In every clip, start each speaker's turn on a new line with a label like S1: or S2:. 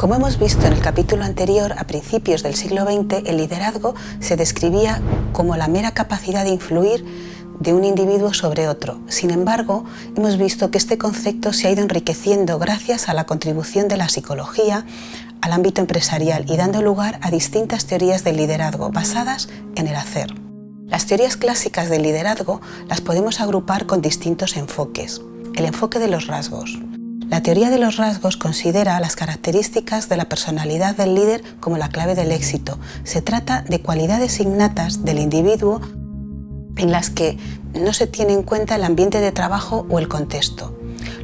S1: Como hemos visto en el capítulo anterior, a principios del siglo XX, el liderazgo se describía como la mera capacidad de influir de un individuo sobre otro. Sin embargo, hemos visto que este concepto se ha ido enriqueciendo gracias a la contribución de la psicología al ámbito empresarial y dando lugar a distintas teorías del liderazgo basadas en el hacer. Las teorías clásicas del liderazgo las podemos agrupar con distintos enfoques. El enfoque de los rasgos. La teoría de los rasgos considera las características de la personalidad del líder como la clave del éxito. Se trata de cualidades innatas del individuo en las que no se tiene en cuenta el ambiente de trabajo o el contexto.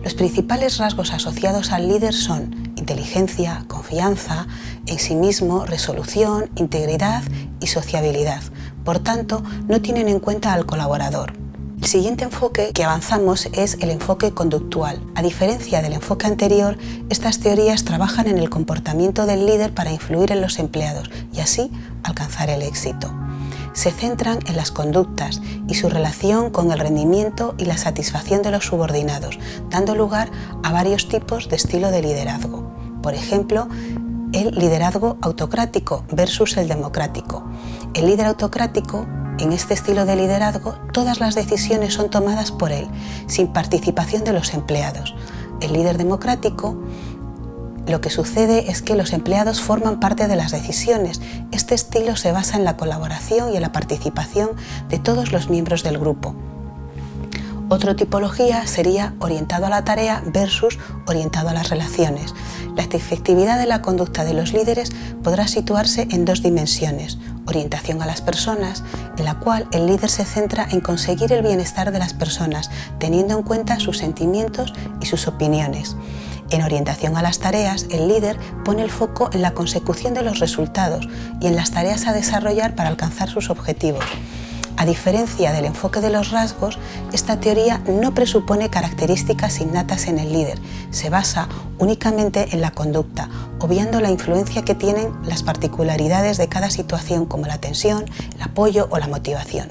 S1: Los principales rasgos asociados al líder son inteligencia, confianza, en sí mismo, resolución, integridad y sociabilidad. Por tanto, no tienen en cuenta al colaborador. El siguiente enfoque que avanzamos es el enfoque conductual. A diferencia del enfoque anterior, estas teorías trabajan en el comportamiento del líder para influir en los empleados y así alcanzar el éxito se centran en las conductas y su relación con el rendimiento y la satisfacción de los subordinados, dando lugar a varios tipos de estilo de liderazgo. Por ejemplo, el liderazgo autocrático versus el democrático. El líder autocrático, en este estilo de liderazgo, todas las decisiones son tomadas por él, sin participación de los empleados. El líder democrático lo que sucede es que los empleados forman parte de las decisiones. Este estilo se basa en la colaboración y en la participación de todos los miembros del grupo. Otra tipología sería orientado a la tarea versus orientado a las relaciones. La efectividad de la conducta de los líderes podrá situarse en dos dimensiones. Orientación a las personas, en la cual el líder se centra en conseguir el bienestar de las personas, teniendo en cuenta sus sentimientos y sus opiniones. En orientación a las tareas, el líder pone el foco en la consecución de los resultados y en las tareas a desarrollar para alcanzar sus objetivos. A diferencia del enfoque de los rasgos, esta teoría no presupone características innatas en el líder, se basa únicamente en la conducta, obviando la influencia que tienen las particularidades de cada situación como la tensión, el apoyo o la motivación.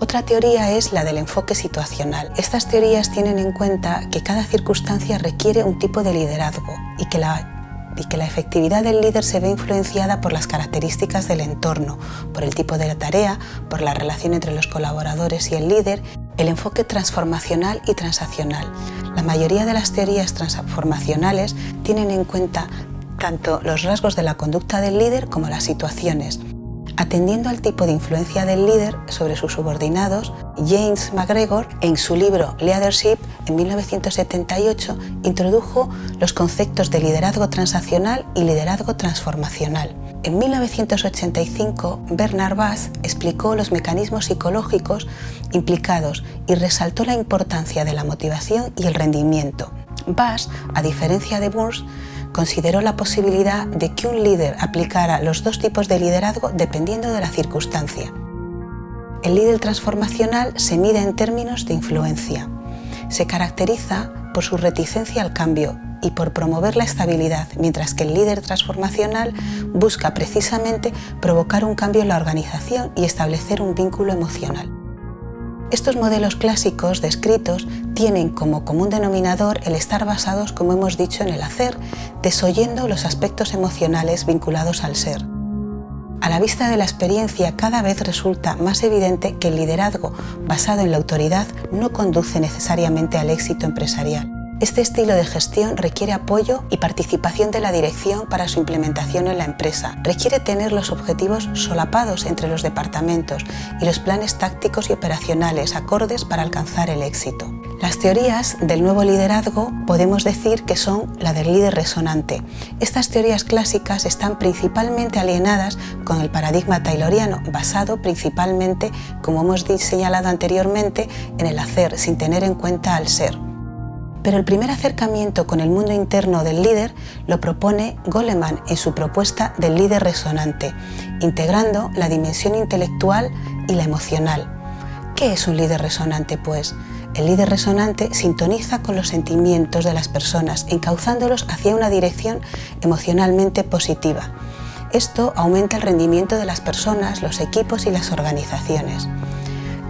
S1: Otra teoría es la del enfoque situacional. Estas teorías tienen en cuenta que cada circunstancia requiere un tipo de liderazgo y que la y que la efectividad del líder se ve influenciada por las características del entorno, por el tipo de la tarea, por la relación entre los colaboradores y el líder, el enfoque transformacional y transaccional. La mayoría de las teorías transformacionales tienen en cuenta tanto los rasgos de la conducta del líder como las situaciones, Atendiendo al tipo de influencia del líder sobre sus subordinados, James McGregor, en su libro Leadership, en 1978, introdujo los conceptos de liderazgo transaccional y liderazgo transformacional. En 1985, Bernard Bass explicó los mecanismos psicológicos implicados y resaltó la importancia de la motivación y el rendimiento. Bass, a diferencia de Burns, consideró la posibilidad de que un líder aplicara los dos tipos de liderazgo dependiendo de la circunstancia. El líder transformacional se mide en términos de influencia. Se caracteriza por su reticencia al cambio y por promover la estabilidad, mientras que el líder transformacional busca precisamente provocar un cambio en la organización y establecer un vínculo emocional. Estos modelos clásicos descritos tienen como común denominador el estar basados, como hemos dicho, en el hacer, desoyendo los aspectos emocionales vinculados al ser. A la vista de la experiencia cada vez resulta más evidente que el liderazgo basado en la autoridad no conduce necesariamente al éxito empresarial. Este estilo de gestión requiere apoyo y participación de la dirección para su implementación en la empresa. Requiere tener los objetivos solapados entre los departamentos y los planes tácticos y operacionales acordes para alcanzar el éxito. Las teorías del nuevo liderazgo podemos decir que son la del líder resonante. Estas teorías clásicas están principalmente alienadas con el paradigma tayloriano, basado principalmente, como hemos señalado anteriormente, en el hacer, sin tener en cuenta al ser. Pero el primer acercamiento con el mundo interno del líder lo propone Goleman en su propuesta del líder resonante, integrando la dimensión intelectual y la emocional. ¿Qué es un líder resonante, pues? El líder resonante sintoniza con los sentimientos de las personas, encauzándolos hacia una dirección emocionalmente positiva. Esto aumenta el rendimiento de las personas, los equipos y las organizaciones.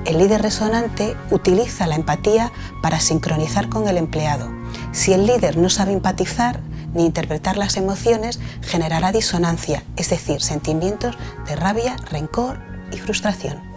S1: El líder resonante utiliza la empatía para sincronizar con el empleado. Si el líder no sabe empatizar, ni interpretar las emociones generará disonancia, es decir, sentimientos de rabia, rencor y frustración.